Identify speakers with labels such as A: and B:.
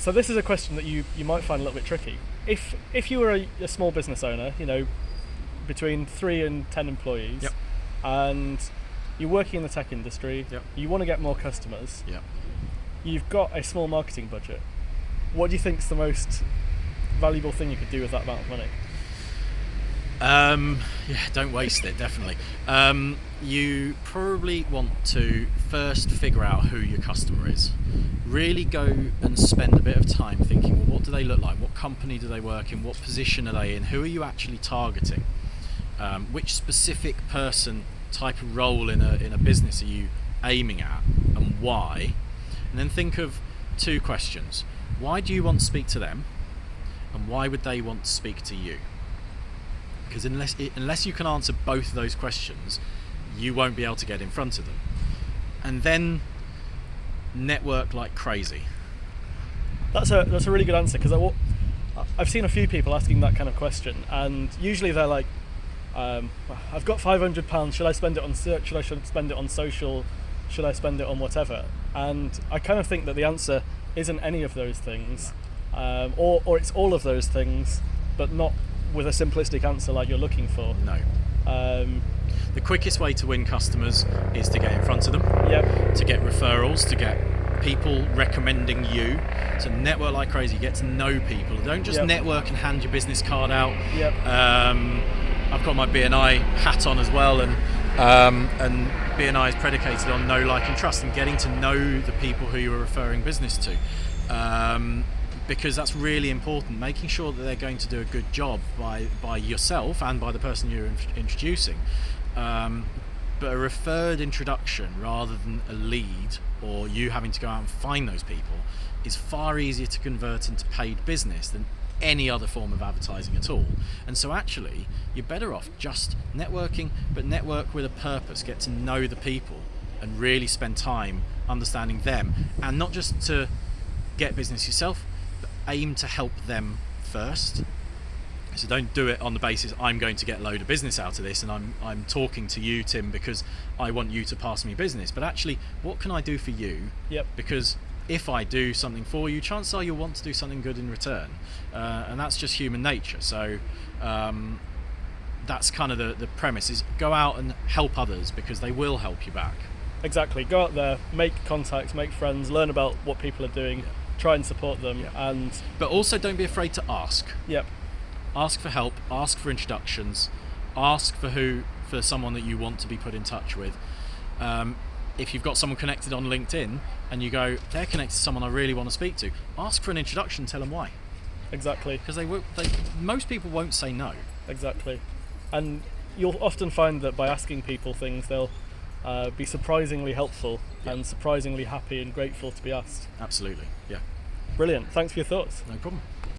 A: So this is a question that you, you might find a little bit tricky. If if you were a, a small business owner, you know, between three and ten employees,
B: Yep.
A: and you're working in the tech industry,
B: Yep.
A: you want to get more customers,
B: Yeah.
A: you've got a small marketing budget. What do you think is the most valuable thing you could do with that amount of money?
B: Um, yeah, don't waste it, definitely. Um, you probably want to first figure out who your customer is. Really go and spend a bit of time thinking, well, what do they look like? What company do they work in? What position are they in? Who are you actually targeting? Um, which specific person, type of role in a, in a business are you aiming at, and why? And then think of two questions. Why do you want to speak to them? And why would they want to speak to you? Because unless unless you can answer both of those questions, you won't be able to get in front of them. And then network like crazy.
A: That's a that's a really good answer because I've seen a few people asking that kind of question, and usually they're like, um, "I've got five hundred pounds. Should I spend it on search? Should I should spend it on social? Should I spend it on whatever?" And I kind of think that the answer isn't any of those things, um, or or it's all of those things, but not with a simplistic answer like you're looking for.
B: No.
A: Um,
B: The quickest way to win customers is to get in front of them,
A: yep.
B: to get referrals, to get people recommending you. So network like crazy. Get to know people. Don't just
A: Yep.
B: network and hand your business card out.
A: Yep.
B: Um, I've got my BNI hat on as well, and um, and BNI is predicated on know, like, and trust, and getting to know the people who you are referring business to, um, because that's really important. Making sure that they're going to do a good job by by yourself and by the person you're in- introducing. Um, but a referred introduction rather than a lead or you having to go out and find those people is far easier to convert into paid business than any other form of advertising at all. And so actually, you're better off just networking, but network with a purpose, get to know the people and really spend time understanding them and not just to get business yourself, aim to help them first. So don't do it on the basis I'm going to get a load of business out of this and I'm I'm talking to you Tim because I want you to pass me business. But actually, what can I do for you?
A: Yep.
B: Because if I do something for you, chances are you'll want to do something good in return, uh, and that's just human nature. So um, that's kind of the, the premise: is go out and help others because they will help you back.
A: Exactly. Go out there, make contacts, make friends, learn about what people are doing, try and support them,
B: Yeah.
A: and
B: But also, don't be afraid to ask.
A: yep,
B: ask for help, ask for introductions, ask for who for someone that you want to be put in touch with. Um, if you've got someone connected on LinkedIn and you go, they're connected to someone I really want to speak to, ask for an introduction. Tell them why,
A: exactly.
B: because they, will, they most people won't say no.
A: Exactly. And you'll often find that by asking people things, they'll uh, be surprisingly helpful
B: Yeah.
A: and surprisingly happy and grateful to be asked.
B: Absolutely, yeah,
A: Brilliant. Thanks for your thoughts.
B: no problem.